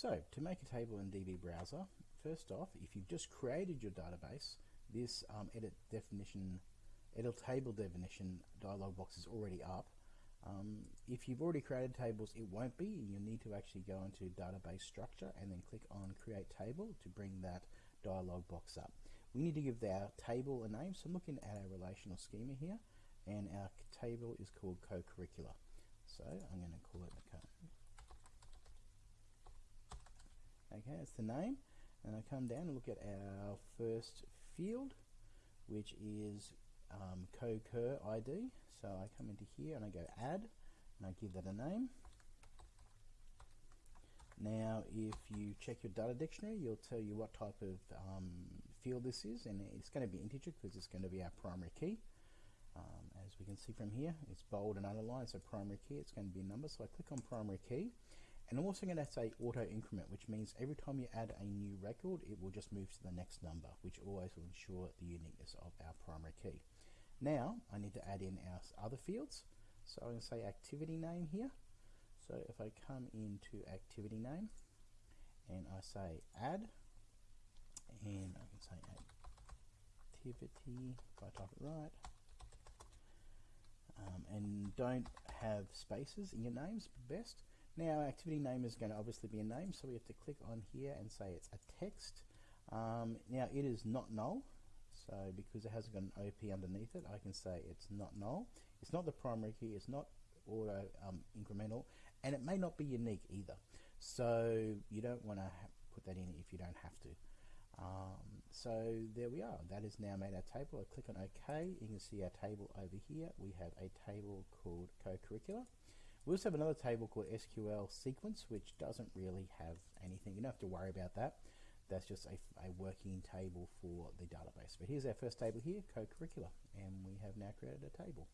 So to make a table in DB Browser, first off, if you've just created your database, this um, edit definition, edit table definition dialog box is already up. Um, if you've already created tables, it won't be. You'll need to actually go into database structure and then click on create table to bring that dialog box up. We need to give our table a name. So I'm looking at our relational schema here and our table is called co-curricular. So I'm going to call it co that's the name. And I come down and look at our first field, which is um, co-cur ID. So I come into here and I go add, and I give that a name. Now, if you check your data dictionary, you'll tell you what type of um, field this is, and it's going to be integer because it's going to be our primary key. Um, as we can see from here, it's bold and underlined, so primary key, it's going to be a number. So I click on primary key, and I'm also going to say auto increment, which means every time you add a new record, it will just move to the next number, which always will ensure the uniqueness of our primary key. Now, I need to add in our other fields. So I'm going to say activity name here. So if I come into activity name, and I say add, and I can say activity, if I type it right, um, and don't have spaces in your names best now activity name is going to obviously be a name, so we have to click on here and say it's a text. Um, now it is not null, so because it hasn't got an OP underneath it, I can say it's not null. It's not the primary key, it's not auto um, incremental, and it may not be unique either. So you don't want to put that in if you don't have to. Um, so there we are. That is now made our table. I click on OK. You can see our table over here. We have a table called co-curricular. We also have another table called SQL sequence, which doesn't really have anything. You don't have to worry about that. That's just a, a working table for the database. But here's our first table here, co-curricular, and we have now created a table.